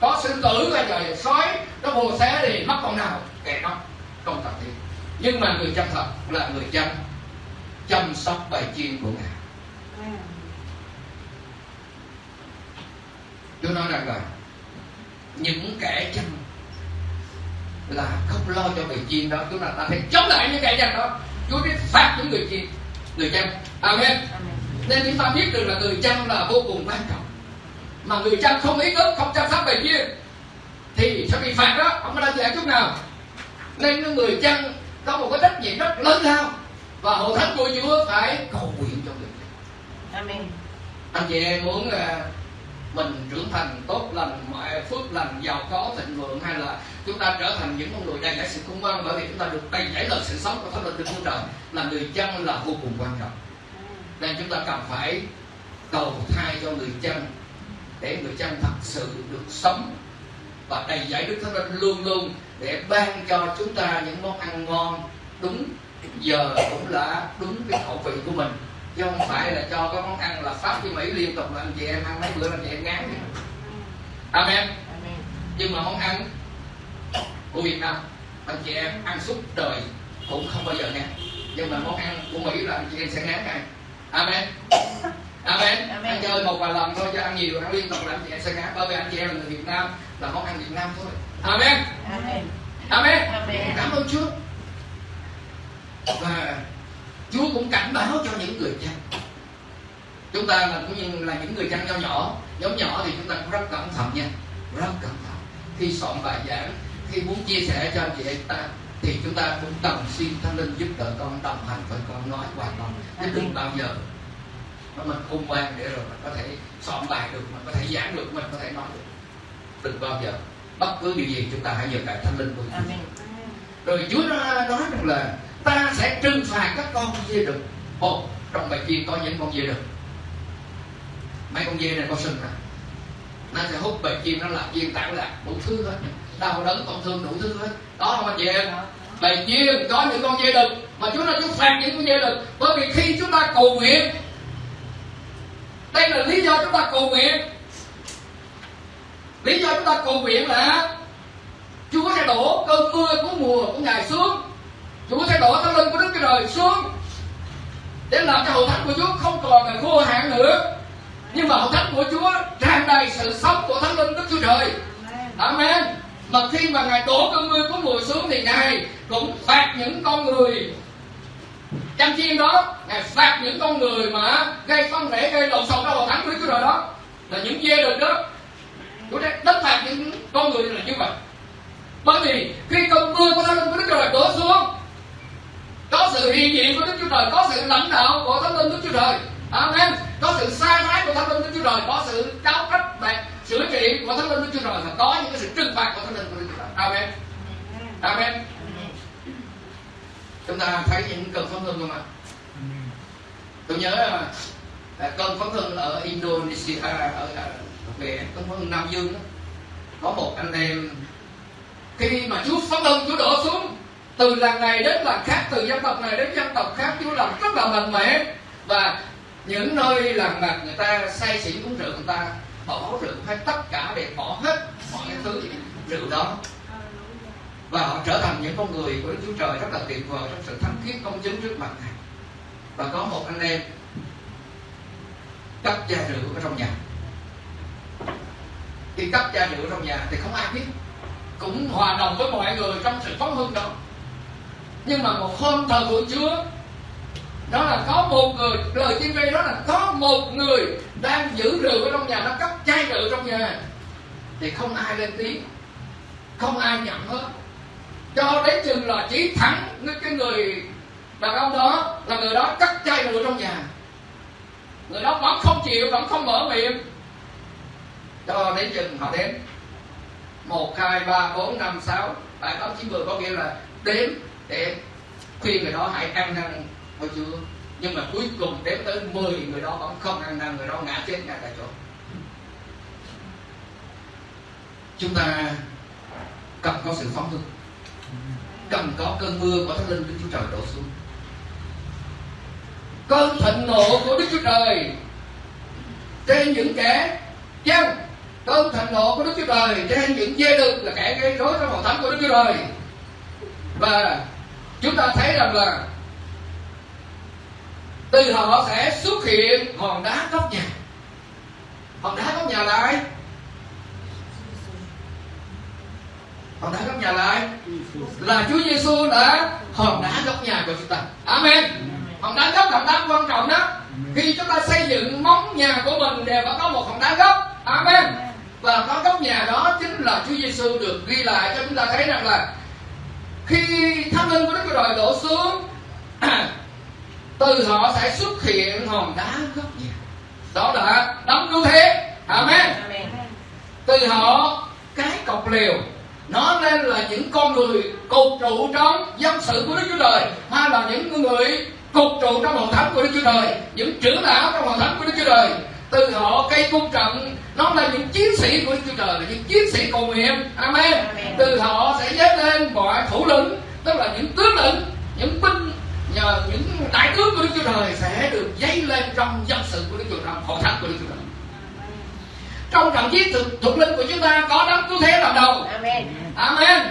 Có sư tử là trời sói nó bồ xé thì mất con nào kệ nó. Không cần thiết. Nhưng mà người chăm thật là người chăm chăm sóc bài chiên của ngài. Tôi nói rằng là những kẻ chăm là không lo cho bầy chiên đó. Chúng ta ta phải chống lại những kẻ chăm đó. Chúa biết phạt những người chiên người chăn Amen. Amen. nên chúng ta biết được là người chăn là vô cùng quan trọng. Mà người chăn không ý thức không chăm sóc bầy chiên thì sẽ bị phạt đó. Không có đơn giản chút nào. Nên người chăn có một cái trách nhiệm rất lớn lao. Và hội thánh của Chúa phải cầu nguyện cho người chăn Amen. anh chị em muốn à, mình trưởng thành tốt lành, mọi phước lành, giàu có, thịnh vượng, hay là chúng ta trở thành những con người đầy dẫy sự khôn ngoan, bởi vì chúng ta được đầy dẫy lời sự sống của thánh linh trên muôn Trời là người chân là vô cùng quan trọng. Nên chúng ta cần phải cầu thai cho người chân để người chân thật sự được sống và đầy dẫy Đức Thánh Linh luôn luôn để ban cho chúng ta những món ăn ngon đúng giờ cũng là đúng cái khẩu vị của mình chứ không phải là cho cái món ăn là pháp với mỹ liên tục là anh chị em ăn mấy bữa là anh chị em ngán. Amen. Amen. nhưng mà món ăn của việt nam anh chị em ăn suốt đời cũng không bao giờ ngán. Nhưng mà món ăn của mỹ là anh chị em sẽ ngán ngay. Amen. Amen. Amen. ăn chơi một vài lần thôi chứ ăn nhiều ăn liên tục là anh chị em sẽ ngán bởi vì anh chị em là người việt nam là món ăn việt nam thôi. Amen. Amen. amen. Amen. cảm ơn chúa. Và Chúa cũng cảnh báo cho những người chăn. Chúng ta là cũng như là những người chăn nho nhỏ. Nhóm nhỏ thì chúng ta cũng rất cẩn thận nha. Rất cẩn thận. Khi soạn bài giảng khi muốn chia sẻ cho anh chị em ta thì chúng ta cũng cần xin thánh linh giúp đỡ con đồng hành với con nói qua con. Chứ đừng bao giờ mà mình khôn ngoan để rồi mình có thể soạn bài được mình có thể giảng được mình có thể nói được. Đừng bao giờ. Bất cứ điều gì chúng ta hãy nhờ cậy thánh linh của Chúa rồi Chúa nó nói rằng là ta sẽ trừng phạt các con dê đực ồ trong bài chiên có những con dê đực mấy con dê này có sừng nè nó sẽ hút bài chiên nó làm chiên tảo lạc, đủ thứ hết. Đau đớn, tổn thương, đủ thứ hết. Đó không anh chị em bài chiên có những con dê đực mà chúng ta chúng phạt những con dê đực bởi vì khi chúng ta cầu nguyện, đây là lý do chúng ta cầu nguyện. Lý do chúng ta cầu nguyện là Chúa sẽ đổ cơn mưa của mùa của Ngài xuống. Chúa sẽ đổ thánh linh của Đức Chúa Trời xuống để làm cho hậu thánh của Chúa không còn là khô hạn nữa. Nhưng mà hậu thánh của Chúa tràn đầy sự sống của thánh linh Đức Chúa Trời. Amen. Mà khi mà Ngài đổ cơn mưa của mùa xuống thì Ngài cũng phạt những con người. Chăm chiên đó, Ngài phạt những con người mà gây phân rẽ gây lộn xộn trong hậu thánh của Đức Chúa Trời đó. Là những dê được đó. Chúa đã đất phạt những con người là như vậy. Bởi vì khi cơn mưa của thánh linh của Đức Chúa Trời đổ xuống có sự hiện diện của Đức Chúa Trời có sự lãnh đạo của thánh linh Đức Chúa Trời. Amen. Có sự sai trái của thánh linh Đức Chúa Trời có sự cáo trách và sửa trị của thánh linh Đức Chúa Trời và có những cái sự trừng phạt của thánh linh của Đức Chúa Trời. Amen. Amen. Chúng ta thấy những cơn phấn hưng không ạ? Tôi nhớ là cơn phấn hưng ở Indonesia à, ở, à, về cơn phấn Nam Dương đó, có một anh em khi mà Chúa phấn hưng Chúa đổ xuống từ làng này đến làng khác, từ dân tộc này đến dân tộc khác, Chúa làm rất là mạnh mẽ. Và những nơi làng bạc người ta say xỉn uống rượu, người ta bỏ rượu, hay tất cả để bỏ hết mọi thứ rượu đó. Và họ trở thành những con người của Đức Chúa Trời rất là tuyệt vời trong sự thánh khiết công chứng trước mặt này và có một anh em cất chai rượu ở trong nhà. Khi cất chai rượu ở trong nhà thì không ai biết. Cũng hòa đồng với mọi người trong sự phóng hưng đó nhưng mà một hôm thờ của Chúa, đó là có một người, lời tiên tri đó là có một người đang giữ rượu ở trong nhà, nó cất chai rượu trong nhà. Thì không ai lên tiếng, không ai nhận hết. Cho đến chừng là chỉ thẳng cái người đàn ông đó là người đó cắt chai rượu trong nhà. Người đó vẫn không chịu, vẫn không mở miệng. Cho đến chừng họ đến một, hai, ba, bốn, năm, sáu. Bảy tám chín mười có nghĩa là đếm để khuyên người đó hãy ăn năn hồi chưa nhưng mà cuối cùng đếm tới 10 người đó vẫn không ăn năn, người đó ngã chết ngay tại chỗ. Chúng ta cần có sự phóng hưng cần có cơn mưa của thánh linh Đức Chúa Trời đổ xuống. Cơn thịnh nộ của Đức Chúa Trời trên những kẻ dân cơn thịnh nộ của Đức Chúa Trời trên những dê đực là kẻ gây rối trong hội thánh của Đức Chúa Trời. Và chúng ta thấy rằng là từ họ sẽ xuất hiện hòn đá góc nhà. Hòn đá góc nhà là ai? Hòn đá góc nhà là ai? Là Chúa Giêsu đã hòn đá góc nhà của chúng ta. Amen. Hòn đá gốc là hòn đá quan trọng đó. Khi chúng ta xây dựng móng nhà của mình đều phải có một hòn đá gốc Amen. Và có góc nhà đó chính là Chúa Giêsu được ghi lại cho chúng ta thấy rằng là khi thánh linh của Đức Chúa Trời đổ xuống từ họ sẽ xuất hiện hòn đá gốc nhà. Đó là đấng cứu thế. Amen. Amen. từ họ cái cọc liều nó nên là những con người cột trụ trong dân sự của Đức Chúa Trời hay là những người cột trụ trong hội thánh của Đức Chúa Trời những trưởng lão trong hội thánh của Đức Chúa Trời từ họ cây cung trận nó là những chiến sĩ của Chúa Trời là những chiến sĩ cầu nguyện. Amen. Amen. từ họ sẽ dấy lên mọi thủ lĩnh tức là những tướng lĩnh những binh nhờ những đại tướng của Đức Chúa Trời sẽ được dấy lên trong dân sự của Đức Chúa Trời hội thánh của Đức Chúa Trời. Trong trận chiến thuộc, thuộc linh của chúng ta có đấng cứu thế làm đầu. Amen. Amen.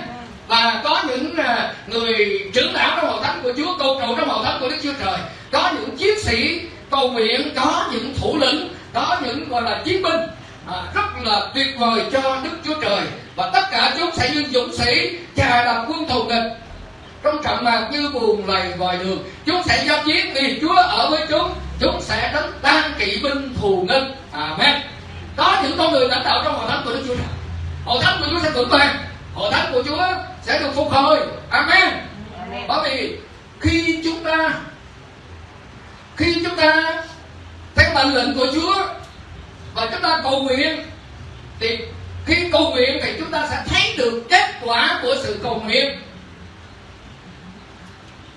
Và có những à, người trưởng lão trong hội thánh của Chúa cầu trụ trong hội thánh của Đức Chúa Trời. Có những chiến sĩ cầu nguyện có những thủ lĩnh có những gọi là chiến binh à, rất là tuyệt vời cho Đức Chúa Trời. Và tất cả chúng sẽ như dũng sĩ chà đạp quân thù địch trong trận mạc như buồn lầy ngoài đường. Chúng sẽ giao chiến vì Chúa ở với chúng. Chúng sẽ đánh tan kỵ binh thù nghịch. Amen. Có những con người lãnh đạo trong hội thánh của Đức Chúa Trời. Hội thánh của Chúa sẽ vững vàng. Hội thánh của Chúa sẽ được phục hồi. Amen. bởi vì khi chúng ta khi chúng ta theo mệnh lệnh của Chúa và chúng ta cầu nguyện thì khi cầu nguyện thì chúng ta sẽ thấy được kết quả của sự cầu nguyện.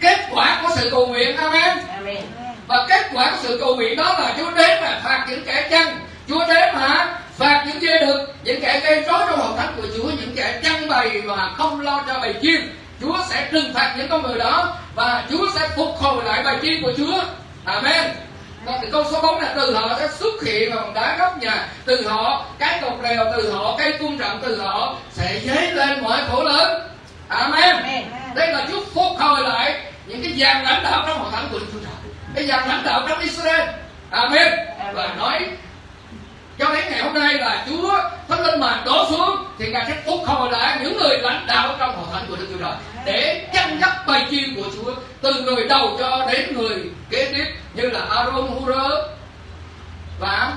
Kết quả của sự cầu nguyện amen. Amen. và kết quả của sự cầu nguyện đó là Chúa đến mà phạt những kẻ chăn. Chúa đến mà phạt những dê đực những kẻ gây rối trong hội thánh của Chúa những kẻ chăn bày mà không lo cho bầy chiên Chúa sẽ trừng phạt những con người đó và Chúa sẽ phục hồi lại bầy chiên của Chúa. Amen và thì câu số 4 là từ họ sẽ xuất hiện bằng đá góc nhà. Từ họ cái cột rèo từ họ cây cung trận từ họ sẽ dấy lên mọi khổ lớn. Amen. Đây là Chúa phục hồi lại những cái dàn lãnh đạo trong hội thánh của Đức Chúa Trời. Cái dàn lãnh đạo trong Israel. Amen. Và nói cho đến ngày hôm nay là Chúa Thánh Linh mà đổ xuống thì Ngài sẽ phục hồi lại những người lãnh đạo trong hội thánh của Đức Chúa Trời để chăn dắt bầy chiên của Chúa từ người đầu cho đến người kế tiếp như là Aaron Hur và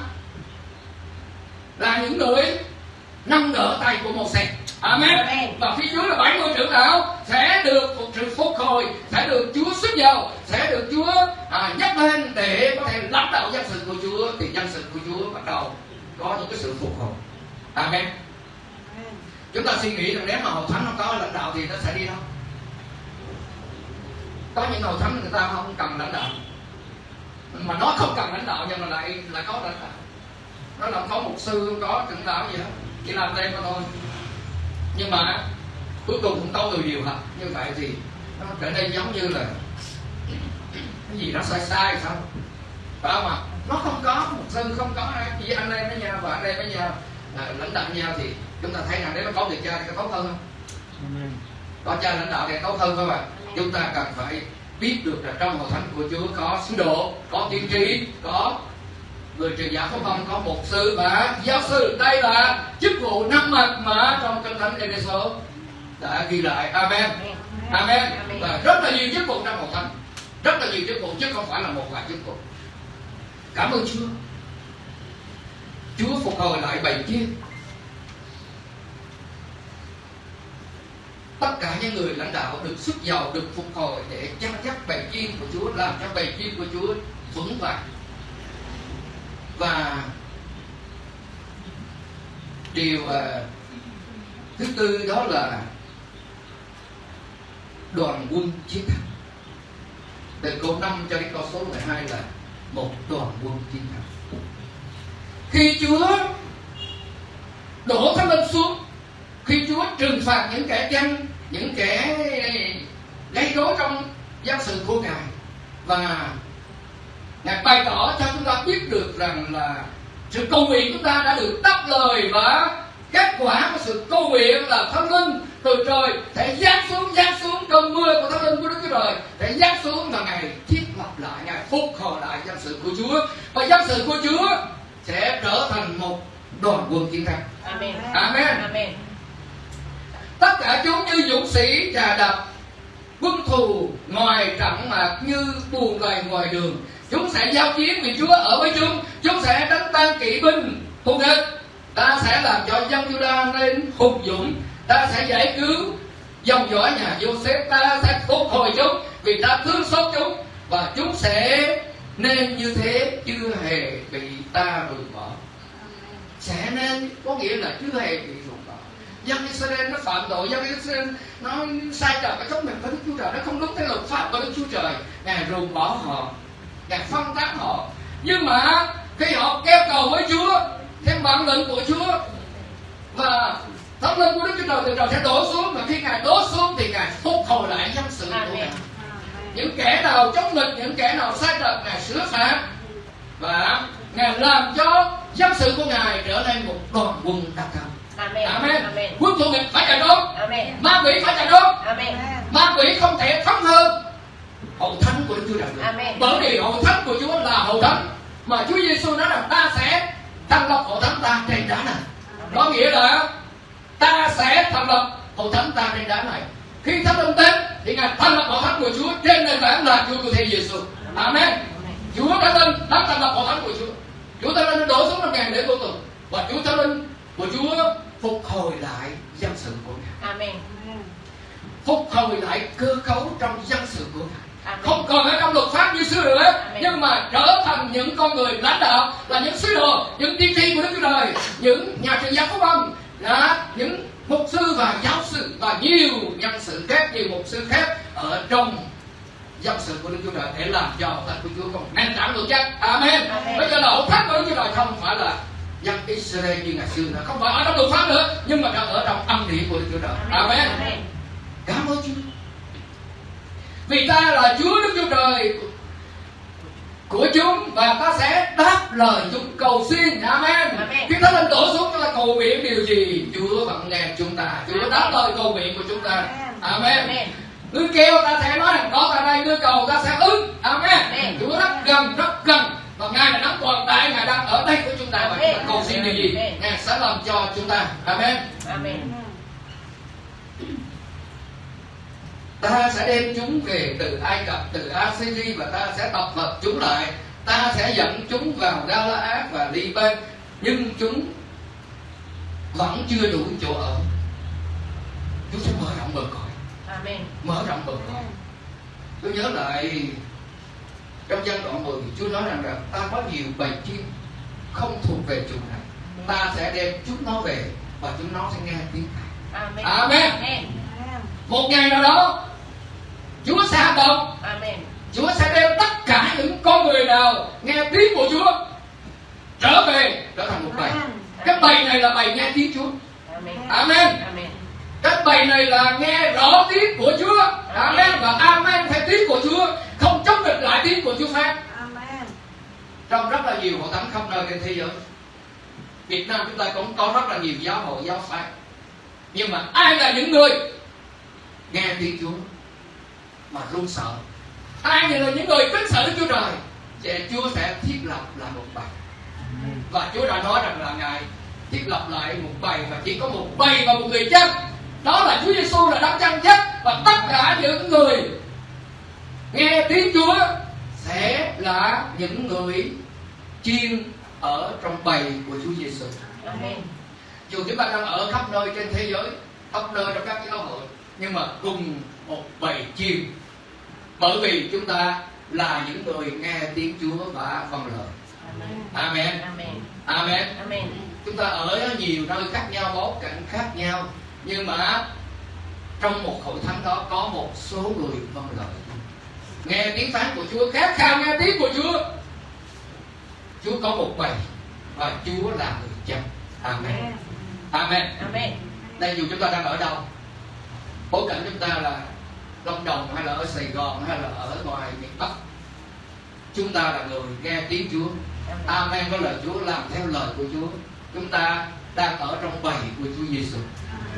là những người nâng đỡ tay của một xe Amen. Amen. Và phía dưới là 70 trưởng lão sẽ được phục sự phục hồi, sẽ được Chúa sức giàu, sẽ được Chúa à, nhắc lên để có thể lãnh đạo dân sự của Chúa thì dân sự của Chúa bắt đầu có những cái sự phục hồi. Amen. Chúng ta suy nghĩ rằng nếu mà hội thánh không có lãnh đạo thì nó sẽ đi đâu? Có những hội thánh người ta không cần lãnh đạo. Mà nó không cần lãnh đạo nhưng mà lại lại có lãnh đạo. Nó là không có mục sư không có trưởng lão gì hết chỉ làm đây mà thôi. Nhưng mà cuối cùng cũng có người điều hành như vậy thì nó trở nên giống như là cái gì nó sai sai sao? Phải không ạ nó không có mục sư không có ai. Chỉ anh em với nhau và anh em với nhau à, lãnh đạo nhau thì chúng ta thấy rằng nếu nó có người cha thì có tốt hơn. Không có cha lãnh đạo thì tốt hơn không ạ chúng ta cần phải biết được là trong hội thánh của Chúa có sứ đồ có tiên tri có người truyền giáo phúc âm có mục sư và giáo sư đây là chức vụ năm mặt mà trong kinh thánh Ephesos đã ghi lại. Amen. Amen. Và rất là nhiều chức vụ trong hội thánh. Rất là nhiều chức vụ chứ không phải là một vài chức vụ. Cảm ơn Chúa. Chúa phục hồi lại bầy chiên tất cả những người lãnh đạo được xuất giàu, được phục hồi để chăm chắc bầy chiên của Chúa, làm cho bầy chiên của Chúa vững vàng. Và điều à, thứ tư đó là đoàn quân chiến thắng. Từ câu 5 cho đến câu số 12 là một đoàn quân chiến thắng. Khi Chúa đổ thánh linh xuống khi Chúa trừng phạt những kẻ dân những kẻ gây rối trong dân sự của Ngài và Ngài bày tỏ cho chúng ta biết được rằng là sự cầu nguyện chúng ta đã được đáp lời và kết quả của sự cầu nguyện là thánh linh từ trời sẽ giáng xuống giáng xuống cơn mưa của thánh linh của Đức Chúa Trời sẽ giáng xuống và ngài thiết lập lại ngài phục hồi lại dân sự của Chúa và dân sự của Chúa sẽ trở thành một đoàn quân chiến thắng Amen. Amen. Amen tất cả chúng như dũng sĩ trà đập, quân thù ngoài trận mạc như buồn gầy ngoài đường. Chúng sẽ giao chiến vì Chúa ở với chúng chúng sẽ đánh tan kỵ binh. Thù địch ta sẽ làm cho dân Juda nên hùng dũng. Ta sẽ giải cứu dòng dõi nhà Joseph. Ta sẽ phục hồi chúng vì ta thương xót chúng. Và chúng sẽ nên như thế chưa hề bị ta rời bỏ. Sẽ nên có nghĩa là chưa hề bị rụng dân Israel nó phạm tội dân Israel nó sai trật ở trong mình với Đức Chúa Trời nó không đúng theo luật pháp của Đức Chúa Trời. Ngài ruồng bỏ họ ngài phân tán họ. Nhưng mà khi họ kêu cầu với Chúa theo bản lệnh của Chúa và thánh linh của Đức Chúa Trời từ trời sẽ đổ xuống và khi ngài đổ xuống thì ngài phục hồi lại dân sự của ngài. Những kẻ nào chống nghịch những kẻ nào sai trật ngài sửa phạt và ngài làm cho dân sự của ngài trở nên một đoàn quân đặc công Amen. Amen. Amen. Quân thù nghịch phải chạy trốn Amen. ma quỷ phải chạy trốn Amen. ma quỷ không thể thắng hơn hậu thánh của Đức Chúa Trời. Amen. bởi vì hậu thánh của Chúa là hậu thánh mà Chúa Giêsu nói rằng ta sẽ thành lập hậu thánh ta trên đá này có nghĩa là ta sẽ thành lập hậu thánh ta trên đá này khi thánh linh đến thì ngài thành lập hậu thánh của Chúa trên nền tảng là Chúa của Thầy Giêsu Amen Chúa đã lên đã thành lập hậu thánh của Chúa Chúa ta lên đổ xuống năm ngàn để vô tù và Chúa ta linh của Chúa phục hồi lại dân sự của ngài Amen. phục hồi lại cơ cấu trong dân sự của ngài Amen. không còn ở trong luật pháp như xưa nữa nhưng mà trở thành những con người lãnh đạo là những sứ đồ những tiên tri của đức chúa trời những nhà truyền giáo phúc âm là những mục sư và giáo sư và nhiều nhân sự khác nhiều mục sư khác ở trong dân sự của đức chúa trời để làm cho thánh của chúa còn nền tảng vững chắc amen Amen. bây giờ là thánh của đức chúa trời không phải là dân Israel như ngày xưa nữa không phải ở trong luật pháp nữa nhưng mà đã ở trong âm điển của đức chúa trời amen. Cảm ơn Chúa. Vì ta là Chúa Đức Chúa Trời của chúng và ta sẽ đáp lời chúng cầu xin. Amen. Amen. Khi Thánh Linh đổ xuống chúng ta cầu nguyện điều gì, Chúa vẫn nghe chúng ta. Chúa đáp lời cầu nguyện của chúng ta. Amen. Amen. Ngươi kêu ta sẽ nói rằng có ta đây, ngươi cầu ta sẽ ứng. Amen. Amen. Chúa rất gần, rất gần. Và Ngài là đấng toàn tại, Ngài đang ở đây của chúng ta và chúng ta cầu xin điều gì. Ngài sẽ làm cho chúng ta. Amen. Amen. ta sẽ đem chúng về từ Ai Cập, từ Assyria và ta sẽ tập hợp chúng lại. Ta sẽ dẫn chúng vào Galaad và Liban, nhưng chúng vẫn chưa đủ chỗ ở. Chúa sẽ mở rộng bờ cõi, Amen. mở rộng bờ cõi. Tôi nhớ lại trong văn đoạn 10 Chúa nói rằng là ta có nhiều bầy chim không thuộc về chủ này. Ta sẽ đem chúng nó về và chúng nó sẽ nghe tiếng. Amen. Amen. Amen. Một ngày nào đó Chúa sẽ hành động Amen. Chúa sẽ đem tất cả những con người nào nghe tiếng của Chúa trở về trở thành một bầy. Cái bầy này là bầy nghe tiếng Chúa. Amen. Amen. Amen. Cái bầy này là nghe rõ tiếng của Chúa. Amen và amen theo tiếng của Chúa, không chống nghịch lại tiếng của Chúa phán. Trong rất là nhiều hội thánh khắp nơi trên thế giới. Việt Nam chúng ta cũng có rất là nhiều giáo hội, giáo phái. Nhưng mà ai là những người nghe tiếng Chúa mà run sợ? Ai là những người kính sợ Đức Chúa Trời? sẽ Chúa sẽ thiết lập lại một bầy. Và Chúa đã nói rằng là Ngài thiết lập lại một bầy và chỉ có một bầy và một người chết Đó là Chúa Giêsu là đấng chân chết và tất cả những người nghe tiếng Chúa sẽ là những người chiên ở trong bầy của Chúa Giêsu. Dù chúng ta đang ở khắp nơi trên thế giới, khắp nơi trong các giáo hội, nhưng mà cùng một bầy chiên. Bởi vì chúng ta là những người nghe tiếng Chúa và vâng lời. Amen. Amen. Amen. Amen. Amen. Chúng ta ở nhiều nơi khác nhau, bối cảnh khác nhau, nhưng mà trong một hội thánh đó có một số người vâng lời. Nghe tiếng phán của Chúa, khát khao nghe tiếng của Chúa. Chúa có một bầy và Chúa là người chăm. Amen. Amen. Amen. Đây dù chúng ta đang ở đâu, bối cảnh chúng ta là Lâm Đồng hay là ở Sài Gòn hay là ở ngoài miền Bắc, chúng ta là người nghe tiếng Chúa. Amen có lời Chúa làm theo lời của Chúa. Chúng ta đang ở trong bầy của Chúa Giêsu.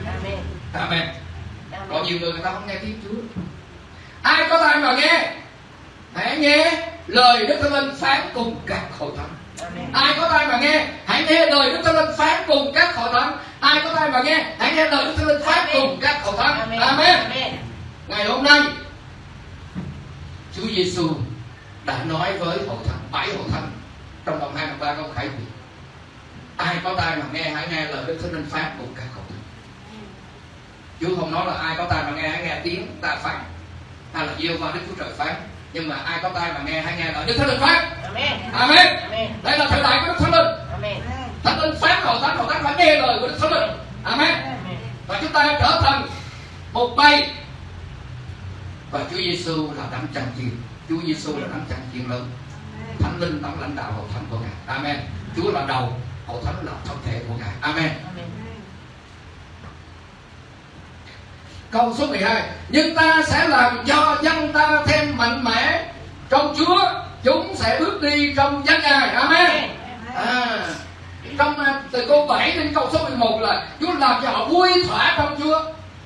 Amen. Amen. Có Amen. nhiều người người ta không nghe tiếng Chúa. Ai có tai mà nghe lời Đức Thánh Linh phán cùng các hội thánh. Ai có tai mà nghe, hãy nghe lời Đức Thánh Linh phán cùng các hội thánh. Ai có tai mà nghe, hãy nghe lời Đức Thánh Linh phán cùng các hội thánh. Amen. Ngày hôm nay, Chúa Giêsu đã nói với hội thánh, bảy hội thánh trong đồng 23 câu khải quyền. Ai có tai mà nghe, hãy nghe lời Đức Thánh Linh phán cùng các hội thánh. Chúa không nói là ai có tai mà nghe, hãy nghe tiếng ta phán hay là yêu vào Đức Chúa Trời phán. Nhưng mà ai có tai mà nghe, hãy nghe lời Đức Thánh Linh phán. Amen. Amen. Amen. Đây là thời đại của Đức Thánh Linh. Amen. Thánh linh phán hội thánh, hội thánh phải nghe lời của Đức Thánh Linh. Amen. Amen. Và chúng ta trở thành một bầy. Và Chúa Giêsu là đấng chân chiên. Chúa Giêsu là đấng chân chiên lớn. Thánh linh đấng lãnh đạo hội thánh của Ngài. Amen. Chúa là đầu, hội thánh là thân thể của Ngài. Amen. Amen. Câu số 12 Nhưng ta sẽ làm cho dân ta thêm mạnh mẽ. Trong Chúa Chúng sẽ bước đi trong danh Ngài. Amen. À, Trong à, từ câu 7 đến câu số 11 là Chúa làm cho họ vui thỏa trong Chúa.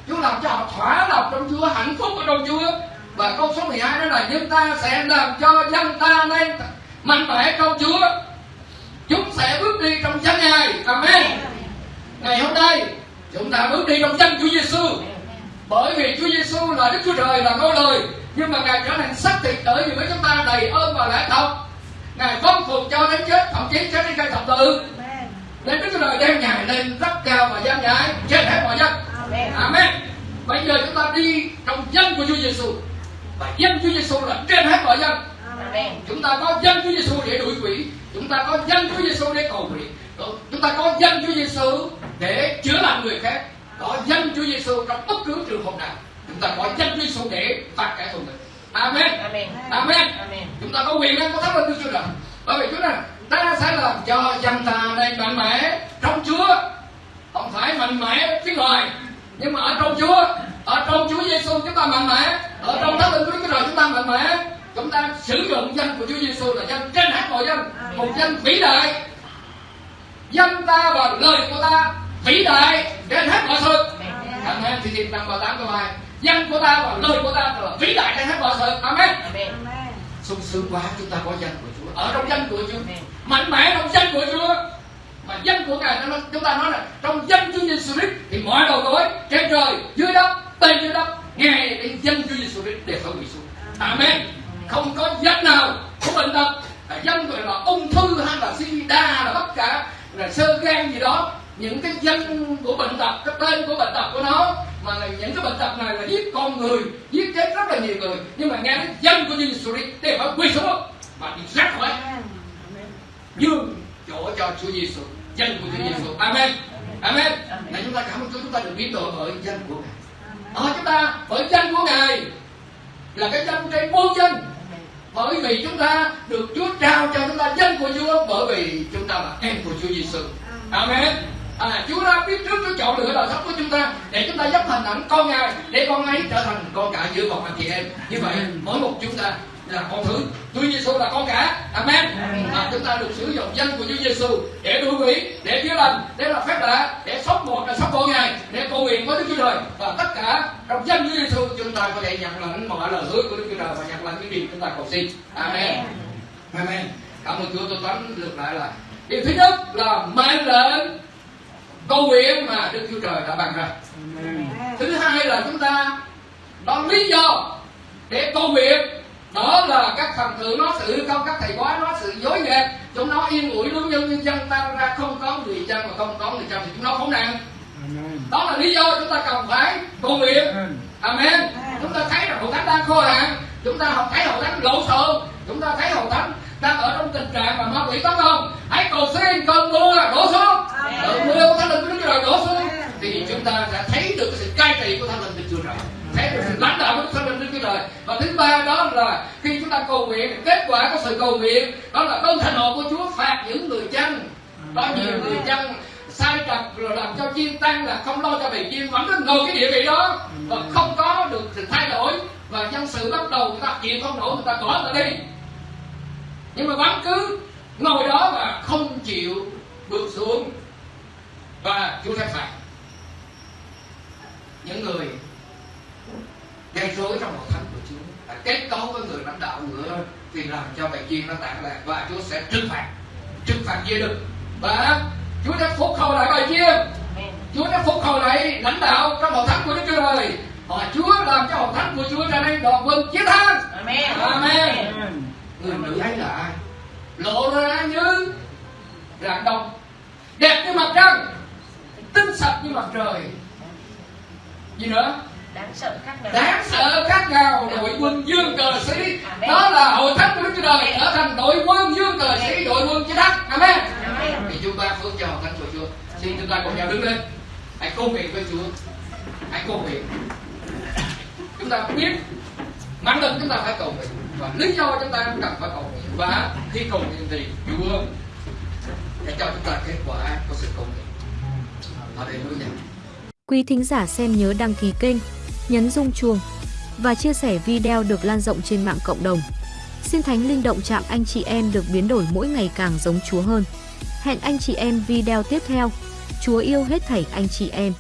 Chúa làm cho họ thỏa lòng trong Chúa Hạnh phúc ở trong Chúa. Và câu số 12 đó là Nhưng ta sẽ làm cho dân ta nên mạnh mẽ trong Chúa. Chúng sẽ bước đi trong danh Ngài. Amen. Ngày hôm nay Chúng ta bước đi trong danh Chúa Giêsu bởi vì Chúa Giêsu là Đức Chúa Trời là ngôi lời nhưng mà ngài trở thành xác thịt ở giữa chúng ta đầy ơn và lẽ thật. Ngài phong phục cho đến chết thậm chí chết đến cây thập tự. Nên Đức Chúa Trời đem ngài lên rất cao và gian nhãi trên hết mọi dân. Amen. Amen. Bây giờ chúng ta đi trong danh của Chúa Giêsu và danh Chúa Giêsu là trên hết mọi Amen. chúng ta có danh Chúa Giêsu để đuổi quỷ chúng ta có danh Chúa Giêsu để cầu nguyện chúng ta có danh Chúa Giêsu để chữa lành người khác có danh Chúa Giêsu trong bất cứ trường hợp nào. Chúng ta có danh Chúa Giêsu để phạt kẻ thù mình. Amen. Amen. Amen. Amen. chúng ta có quyền năng của thánh linh Chúa Trời bởi vì Chúa này ta sẽ làm cho dân ta này mạnh mẽ trong Chúa. Không phải mạnh mẽ phía ngoài nhưng mà ở trong Chúa ở trong Chúa Giêsu chúng ta mạnh mẽ. Ở trong thánh linh Chúa Trời chúng ta mạnh mẽ. Chúng ta sử dụng danh của Chúa Giêsu là danh trên hết mọi danh một danh vĩ đại. Danh ta và lời của ta vĩ đại trên hết mọi sự Amen thì tìm năm ba tám câu hai danh của ta và lời của ta là vĩ đại trên hết mọi sự Amen. Amen. sung sướng quá chúng ta có danh của Chúa. Ở trong danh của Chúa. Mạnh mẽ trong danh của Chúa. Mà danh của Ngài nó- chúng ta nói là trong danh Chúa Giêsu Christ thì mọi đầu gối trên trời dưới đất tên dưới đất nghe đến danh Chúa Giêsu Christ để phải quỳ xuống. Amen. Không có danh nào của bệnh tật. Danh gọi là ung thư hay là sida là tất cả là sơ gan gì đó những cái danh của bệnh tật cái tên của bệnh tật của nó mà là những cái bệnh tật này là giết con người giết chết rất là nhiều người. Nhưng mà nghe đến danh của Chúa Giêsu để phải quỳ xuống mà đi ra khỏi. Nhường chỗ cho Chúa Giêsu danh của Chúa Giêsu Amen. Amen. Là chúng ta cảm ơn Chúa chúng ta được biến đổi bởi danh của Ngài. Ở chúng ta bởi danh của Ngài là cái danh trên muôn danh bởi vì chúng ta được Chúa trao cho chúng ta danh của Chúa bởi vì chúng ta là em của Chúa Giêsu Amen À, Chúa đã biết trước Chúa chọn lựa đời sống của chúng ta để chúng ta dốc hình ảnh con Ngài để con ấy trở thành con cả giữa một anh chị em. Như vậy mỗi một chúng ta là con thứ. Chúa Giêsu là con cả. Amen. À, chúng ta được sử dụng danh của Chúa Giêsu để đuổi quỷ để chữa lành để làm phép lạ để sống một là sống con Ngài để cầu nguyện với Đức Chúa Trời. Và tất cả trong danh Chúa Giêsu chúng ta có thể nhận lãnh mọi lời hứa của Đức Chúa Trời và nhận lãnh những điều chúng ta cầu xin. Amen. Amen. Cảm ơn Chúa tôi tóm lược lại là điều thứ nhất là mệnh lệnh cầu nguyện mà Đức Chúa Trời đã ban ra. Thứ hai là chúng ta có lý do để cầu nguyện đó là các thần tượng nó sự không các thầy bói nó sự dối gạt chúng nó yên ủi lương nhân nhân dân ta ra không có người chân mà không có người chân thì chúng nó khốn nạn. Đó là lý do chúng ta cần phải cầu nguyện amen. Chúng ta thấy rằng hội thánh đang khô hạn chúng ta không thấy hội thánh lộn xộn chúng ta thấy hội thánh đang ở trong tình trạng mà ma quỷ tấn công hãy cầu xin cơn mưa đổ xuống. Cơn mưa của thánh linh đức chúa trời đổ xuống. Thì chúng ta sẽ thấy được sự cai trị của thánh linh đức chúa trời. Thấy được sự lãnh đạo của thánh linh đức chúa trời. Và thứ ba đó là khi chúng ta cầu nguyện kết quả của sự cầu nguyện đó là cơn thịnh nộ của chúa phạt những người chân có nhiều người chân sai trật rồi làm cho chiên tăng là không lo cho bầy chiên vẫn cứ ngồi cái địa vị đó. Và không có được sự thay đổi. Và nhân sự bắt đầu người ta chịu không nổi người ta bỏ người ta đi nhưng mà vẫn cứ ngồi đó và không chịu bước xuống và Chúa sẽ phạt những người gây rối trong hội thánh của Chúa đã kết cấu với người lãnh đạo nữa vì làm cho bầy chiên nó tản lạc và Chúa sẽ trừng phạt trừng phạt dễ được và Chúa sẽ phục hồi lại bầy chiên Amen. Chúa đã phục hồi lại lãnh đạo trong hội thánh của Đức Chúa Trời và Chúa làm cho hội thánh của Chúa trở nên đoàn quân chiến thắng Amen. Amen. Người nữ ấy là ai? Lộ ra như rạng đông đẹp như mặt trăng tinh sạch như mặt trời. Gì nữa? Đáng sợ khác nào. đáng sợ khác nào? Đội quân dương cờ sĩ. Đó là hội thánh của Đức Chúa Trời. Trở thành đội quân dương cờ sĩ đội quân chiến thắng amen. Amen. thì chúng ta phước cho thánh của Chúa. Xin chúng ta cùng nhau đứng lên. Hãy cầu nguyện với Chúa. Hãy cầu nguyện. Chúng ta biết mang lực chúng ta phải cầu nguyện và lý do chúng ta cũng cần phải cầu nguyện và khi cầu nguyện thì Chúa sẽ cho chúng ta kết quả của sự cầu nguyện Hallelujah Quý thính giả xem nhớ đăng ký kênh, nhấn rung chuông và chia sẻ video được lan rộng trên mạng cộng đồng. Xin Thánh Linh động chạm anh chị em được biến đổi mỗi ngày càng giống Chúa hơn. Hẹn anh chị em video tiếp theo. Chúa yêu hết thảy anh chị em.